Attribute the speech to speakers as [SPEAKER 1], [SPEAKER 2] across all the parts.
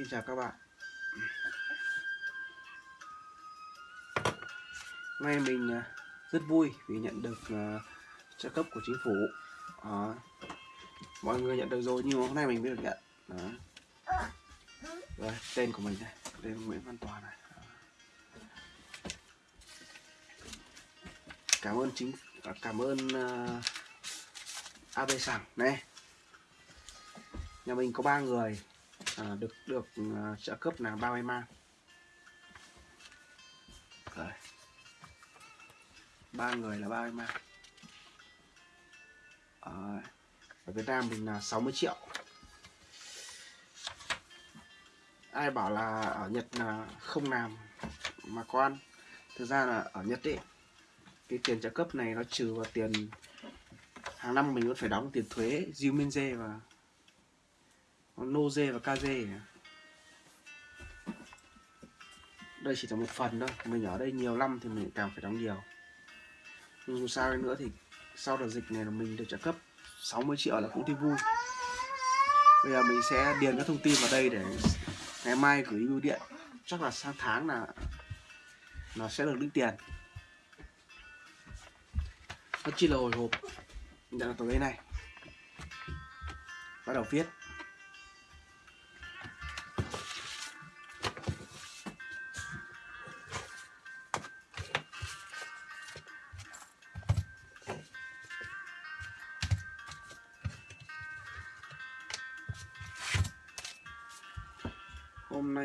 [SPEAKER 1] Xin chào các bạn. Nay mình à, rất vui vì nhận được à, trợ cấp của chính phủ. À, Mọi người nhận được rồi nhưng hôm nay mình mới được nhận. Đó. Rồi, tên của mình đây. Tên Nguyễn Văn Toàn này. Cảm ơn chính à, Cảm ơn uh, AB Sảng. Này. Nhà mình có ba người à, được được. Ờ, trợ cấp là bao may mang Rồi. ba người là bao may à, ở Việt Nam mình là 60 triệu. Ai bảo là ở Nhật là không làm mà có ăn? Thực ra là ở Nhật ấy cái tiền trợ cấp này nó trừ vào tiền hàng năm mình vẫn phải đóng tiền thuế Jumenze và nô dê và Kaze đây chỉ là một phần thôi mình ở đây nhiều năm thì mình càng phải đóng nhiều. Nhưng dù sao nữa thì sau đợt dịch này là mình được trợ cấp 60 triệu là cũng thấy vui. Bây giờ mình sẽ điền các thông tin vào đây để ngày mai gửi bưu điện. Chắc là sang tháng là nó sẽ được lĩnh tiền. Nó chỉ là hồi hộp. Nhận là tờ đây này. Bắt đầu viết.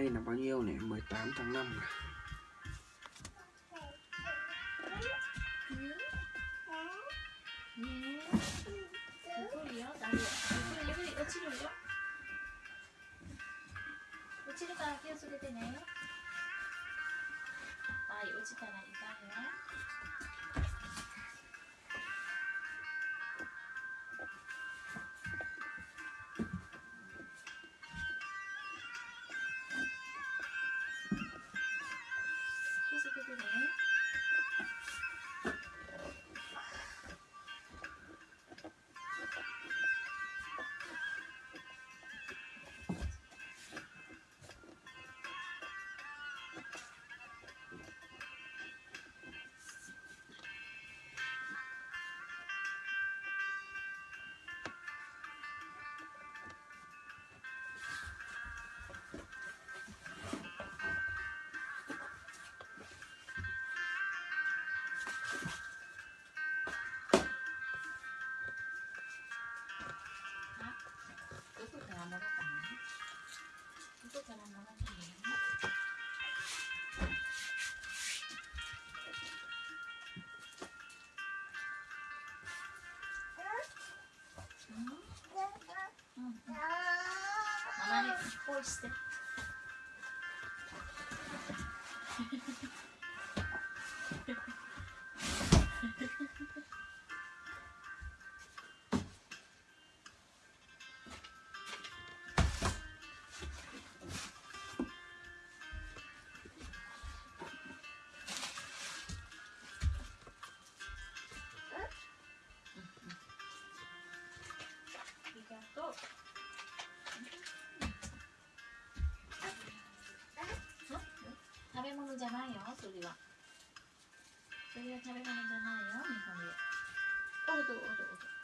[SPEAKER 1] Nay là bao nhiêu này? 18 tháng 5 này.
[SPEAKER 2] Mama, ich freue mich. 物じゃないよ、それは。それは食べ物じゃないよ、日本で。おうどおうどおうど。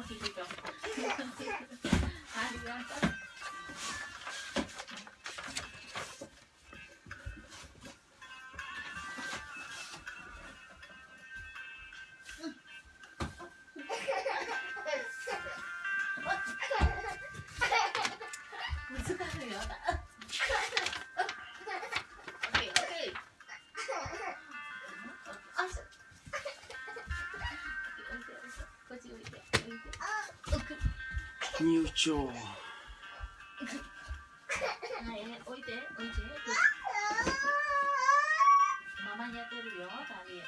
[SPEAKER 2] ありがとう。 入庁。置いて置いてママに当てるよ旅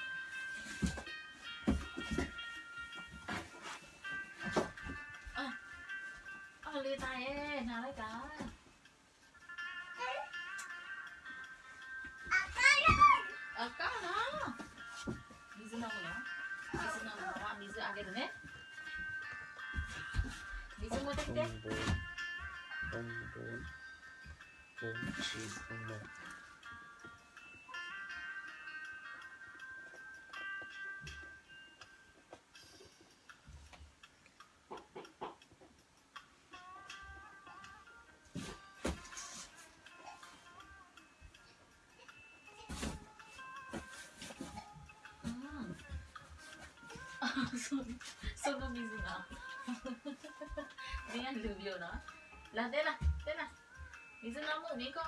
[SPEAKER 2] ああれなれだ。あかな水飲むの水飲むのは水あげるね 이 정도 될게. 동본, 동치, 동목. 소금 소금 미수나. mình ăn từ điều nó là thế là thế là mình dưng nó một đi con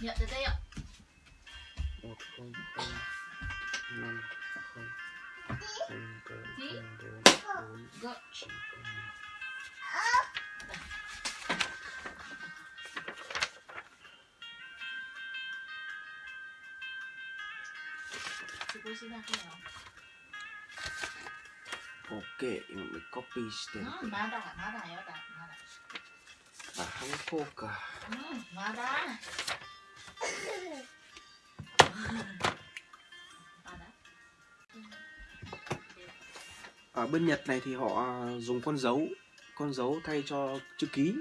[SPEAKER 2] nhận tới đây ạ
[SPEAKER 1] một không không năm không không bốn bốn chín
[SPEAKER 2] Gọi
[SPEAKER 1] chín không một
[SPEAKER 2] Chị cô xin ra cái nào
[SPEAKER 1] ok mình copy stem
[SPEAKER 2] Ừ, 마다, 마다, 여다, 마다
[SPEAKER 1] à 한국가
[SPEAKER 2] Ừ, 마다 마다
[SPEAKER 1] ở bên Nhật này thì họ dùng con dấu con dấu thay cho chữ ký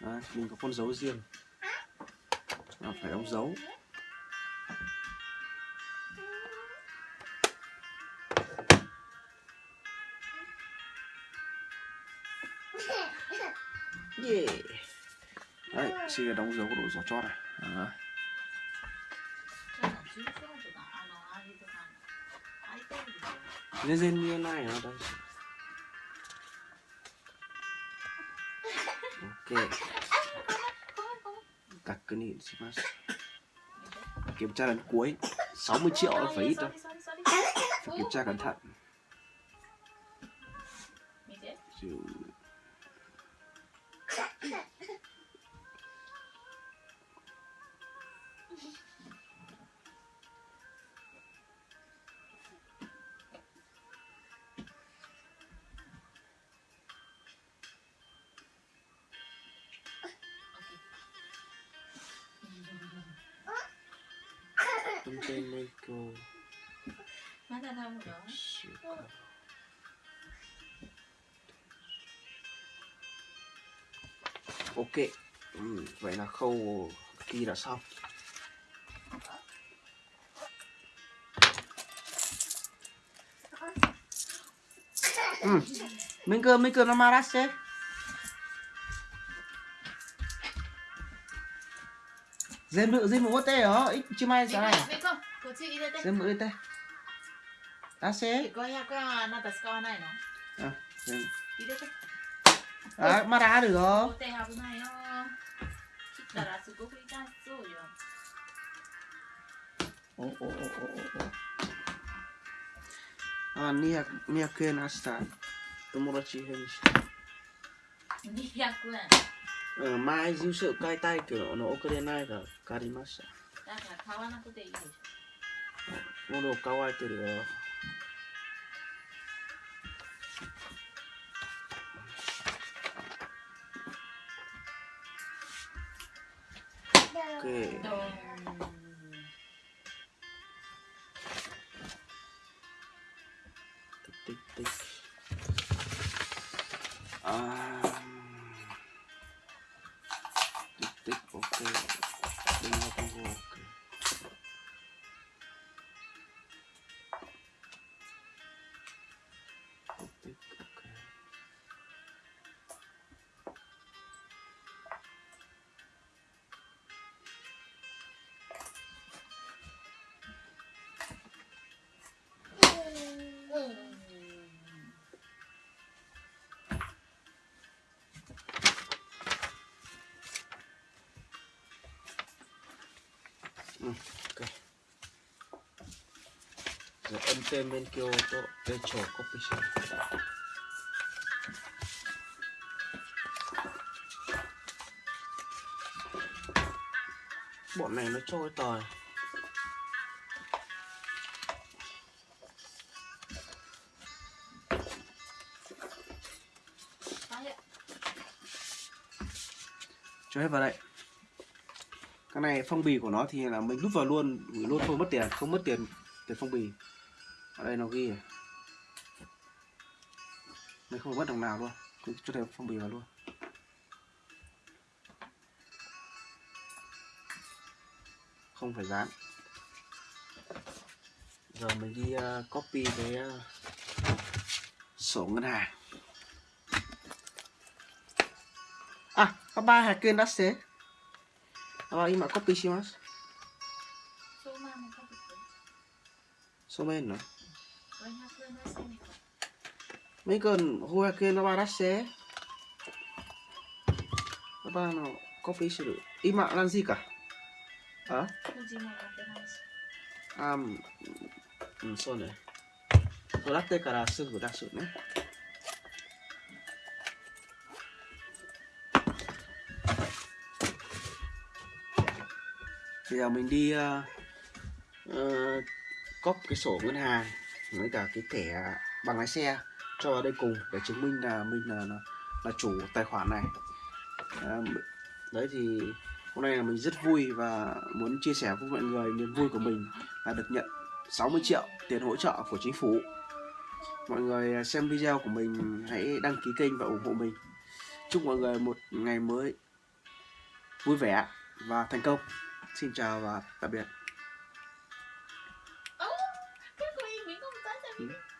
[SPEAKER 1] Đấy, mình có con dấu riêng à, phải đóng dấu yeah. đấy, xin đóng dấu của đội giỏ chót này. Đấy. nên dên như này ở đây ok. Cặc cái này xin kiểm tra lần cuối. 60 triệu là phải ít đâu phải kiểm tra cẩn thận.
[SPEAKER 2] Implemental. Mata
[SPEAKER 1] não, não. Ok. Ừ, vậy là khâu kia đã xong. Ừ. Mình cơ, mình cơ nó mà rắc xếp. Dêm nữ dêm mũ tê hả? Ít chưa mai sao này? Dêm mũ tê. À,
[SPEAKER 2] à, ta xe.
[SPEAKER 1] À. Mà đã được không? Ồ, ồ, ồ, ồ, ồ. あ200 200円明日友達返事
[SPEAKER 2] 200円
[SPEAKER 1] うん、前住所変えたいけど、あの送れないから借りました。
[SPEAKER 2] だから買わなくていいでしょ
[SPEAKER 1] 喉乾いてるよ。オッケー
[SPEAKER 2] ド
[SPEAKER 1] semen Kyoto Pecho copy Shop bọn này nó trôi tòi cho hết vào đây. Cái này phong bì của nó thì là mình rút vào luôn gửi luôn thôi mất tiền, không mất tiền tiền phong bì ở đây nó ghi này. mình không mất đồng nào luôn cứ cho thêm phong bì vào luôn không phải dán giờ mình đi uh, copy cái uh, sổ ngân hàng à 500円出してあ今コピーします
[SPEAKER 2] そうまあもうかけて。
[SPEAKER 1] そうめんの mấy cơn hoa kia nó ba đắt xé. Nó ba nó có phí sử dụng. Ý mạng làm gì cả?
[SPEAKER 2] Hả?
[SPEAKER 1] À ừ sao này tôi đắt tê cả là sưng của đặc sự nữa bây giờ mình đi uh, uh, cóp cái sổ ngân hàng với cả cái thẻ bằng lái xe cho vào đây cùng để chứng minh là mình là là, là chủ tài khoản này. À, đấy thì hôm nay là mình rất vui và muốn chia sẻ với mọi người niềm vui của mình là được nhận 60 triệu tiền hỗ trợ của chính phủ. Mọi người xem video của mình hãy đăng ký kênh và ủng hộ mình. Chúc mọi người một ngày mới vui vẻ và thành công. Xin chào và tạm biệt.
[SPEAKER 2] you.